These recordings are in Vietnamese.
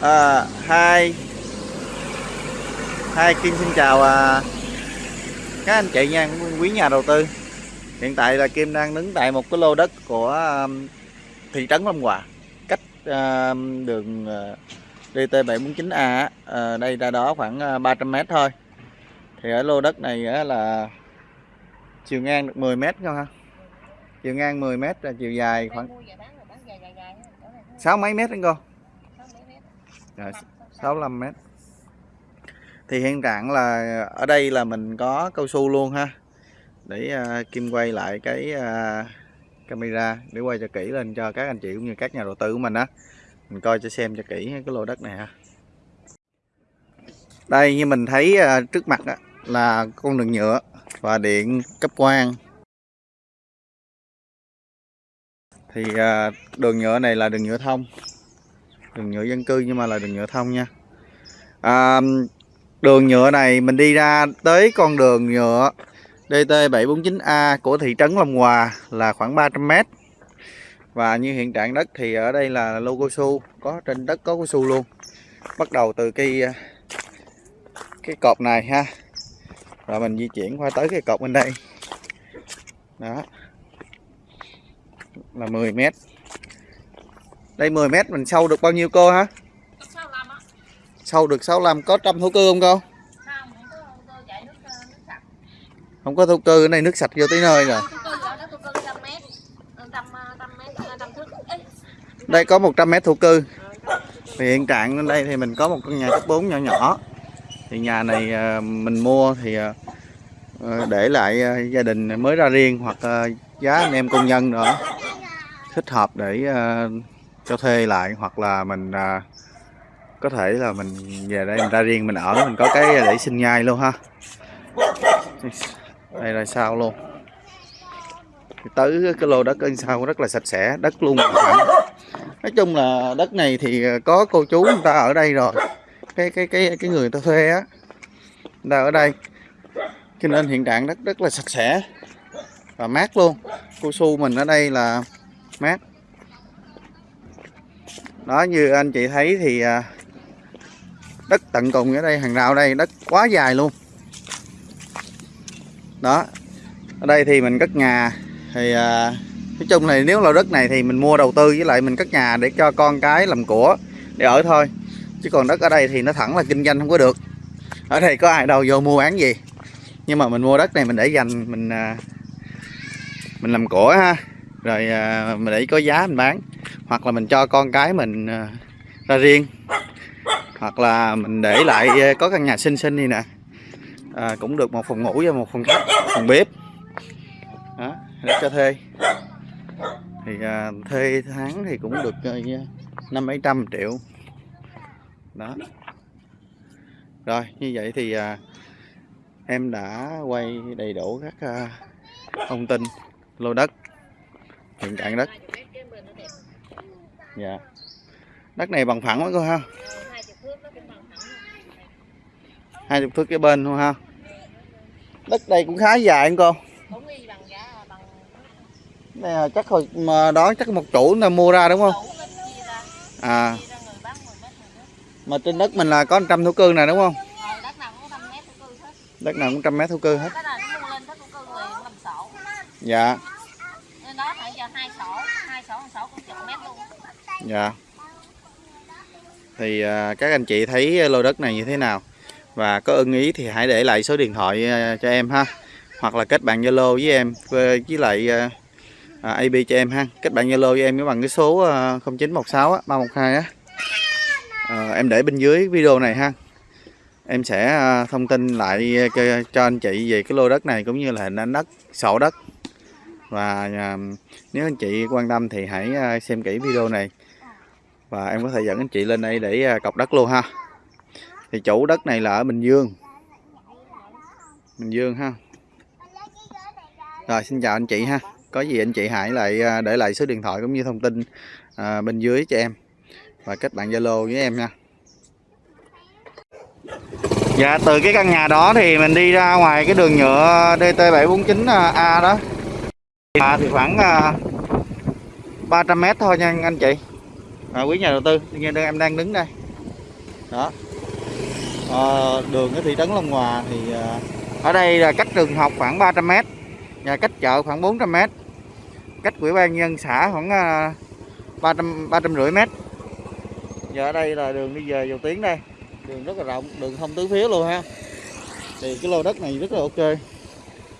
à, hai. Hai Kim xin chào à, các anh chị nha quý nhà đầu tư. Hiện tại là Kim đang đứng tại một cái lô đất của um, thị trấn Long Hòa cách um, đường uh, DT749A à, đây ra đó khoảng uh, 300m thôi. Thì ở lô đất này uh, là chiều ngang được 10m không ha? Chiều ngang 10m là chiều dài khoảng sáu mấy mét anh cô Dạ, Rồi, 65 mét. Thì hiện trạng là ở đây là mình có cao su luôn ha. Để uh, Kim quay lại cái uh, camera để quay cho kỹ lên cho các anh chị cũng như các nhà đầu tư của mình á. Mình coi cho xem cho kỹ cái lô đất này ha. Đây như mình thấy uh, trước mặt á, là con đường nhựa và điện cấp quang. Thì uh, đường nhựa này là đường nhựa thông đường nhựa dân cư nhưng mà là đường nhựa thông nha. À, đường nhựa này mình đi ra tới con đường nhựa DT749A của thị trấn Long Hòa là khoảng 300m và như hiện trạng đất thì ở đây là lô cao su có trên đất có cao su luôn. Bắt đầu từ cái cái cột này ha. Rồi mình di chuyển qua tới cái cột bên đây. Đó. Là 10 mét đây 10 mét mình sâu được bao nhiêu cô hả? Sâu được 65 có trăm thổ cư không cô? Không có thổ cư, cái đây nước sạch vô tới nơi rồi. Đây, có 100 mét thổ cư. Thì hiện trạng ở đây thì mình có một căn nhà cấp 4 nhỏ nhỏ. Thì nhà này ờ, mình mua thì ờ, ờ, để lại gia đình mới ra riêng hoặc giá anh em công nhân nữa. Thích hợp để cho thuê lại, hoặc là mình à, có thể là mình về đây mình ra riêng, mình ở, mình có cái để sinh nhai luôn ha. Đây là sao luôn. Tới cái lô đất ở sau rất là sạch sẽ, đất luôn. Nói chung là đất này thì có cô chú người ta ở đây rồi. Cái cái cái cái người ta thuê á, người ta ở đây. Cho nên hiện trạng đất rất là sạch sẽ và mát luôn. Cô su mình ở đây là mát đó như anh chị thấy thì à, đất tận cùng ở đây hàng rào đây đất quá dài luôn. Đó ở đây thì mình cất nhà thì à, nói chung này nếu là đất này thì mình mua đầu tư với lại mình cất nhà để cho con cái làm của để ở thôi. Chứ còn đất ở đây thì nó thẳng là kinh doanh không có được. Ở đây có ai đâu vô mua bán gì. Nhưng mà mình mua đất này mình để dành mình à, mình làm của ha. Rồi à, mình để có giá mình bán hoặc là mình cho con cái mình ờ, ra riêng. Hoặc là mình để lại ờ, có căn nhà xinh xinh đi nè. À, cũng được một phòng ngủ và một phòng khách phòng bếp. Đó để cho thuê. Thì à, thuê tháng thì cũng được năm mấy trăm triệu. Đó. Rồi như vậy thì à, em đã quay đầy đủ các à, thông tin lô đất hiện trạng đất dạ. Đất này bằng phẳng quá cô ha. Hai chục thước cái bên luôn ha. Đất đây cũng khá dài anh cô. Đây là chắc hồi mà đó chắc một chủ là mua ra đúng không? À. Mà trên đất mình là có trăm thổ cư này đúng không? Đất nào cũng trăm mét thổ cư hết. Dạ dạ. Thì à, các anh chị thấy lô đất này như thế nào? Và có ưng ý thì hãy để lại số điện thoại à, cho em ha. Hoặc là kết bạn Zalo với em với, lại à, à, AB cho em ha. Kết bạn Zalo với em bằng cái số à, 0916 á, 312 á. À, em để bên dưới video này ha. Em sẽ à, thông tin lại à, cho anh chị về cái lô đất này cũng như là hình ảnh đất sổ đất. Và à, nếu anh chị quan tâm thì hãy à, xem kỹ video này và em có thể dẫn anh chị lên đây để à, cọc đất luôn ha. Thì chủ đất này là ở Bình Dương. Bình Dương ha. Rồi xin chào anh chị ha. Có gì anh chị hãy lại à, để lại số điện thoại cũng như thông tin à, bên dưới cho em. Và kết bạn Zalo với em nha. Dạ từ cái căn nhà đó thì mình đi ra ngoài cái đường nhựa DT749A à, đó à, thì khoảng à, 300m thôi nha anh chị à, quý nhà đầu tư như em đang đứng đây. Đó. À, đường ở thị trấn Long Hòa thì à, ở đây là cách trường học khoảng 300 m và cách chợ khoảng 400 m cách ủy ban nhân xã khoảng à, 300 350 mét. Giờ ở đây là đường đi về dầu tiến đây. Đường rất là rộng đường thông tứ phía luôn ha. Thì cái lô đất này rất là ok.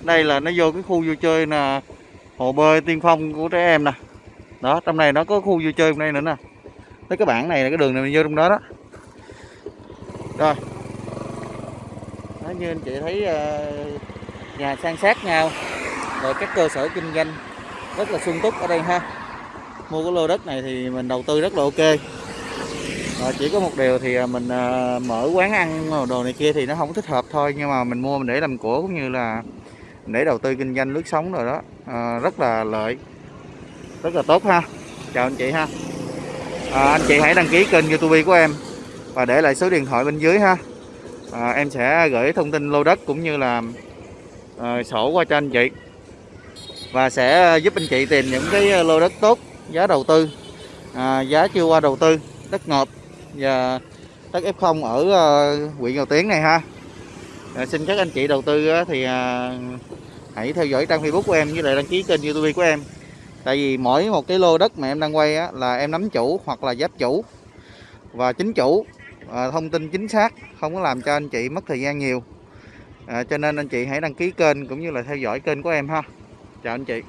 Đây là nó vô cái khu vui chơi là hồ bơi tiên phong của trẻ em nè. Đó trong này nó có khu vui chơi trong đây nữa nè tới cái bảng này là cái đường này mình vô trong đó đó. Rồi. Đó, như anh chị thấy ờ, nhà san sát nhau rồi các cơ sở kinh doanh rất là sung túc ở đây ha. Mua cái lô đất này thì mình đầu tư rất là ok. Rồi chỉ có một điều thì ờ, mình ờ, mở quán ăn đồ này kia thì nó không thích hợp thôi nhưng mà mình mua mình để làm của cũng như là để đầu tư kinh doanh lướt sống rồi đó. À, rất là lợi rất là tốt ha. Chào anh chị ha à, anh chị hãy đăng ký kênh youtube của em và để lại số điện thoại bên dưới ha. À, em sẽ gửi thông tin lô đất cũng như là à, sổ qua cho anh chị. Và sẽ giúp anh chị tìm những cái ờ, lô đất tốt giá đầu tư à, giá chưa qua đầu tư đất ngọt và đất F0 ở uh, huyện Ngọc Tiến này ha. À, xin các anh chị đầu tư thì à, hãy theo dõi trang Facebook của em với lại đăng ký kênh YouTube của em tại vì mỗi một cái lô đất mà em đang quay á, là em nắm chủ hoặc là giáp chủ và chính chủ. À, thông tin chính xác không có làm cho anh chị mất thời gian nhiều. À, cho nên anh chị hãy đăng ký kênh cũng như là theo dõi kênh của em ha. Chào anh chị.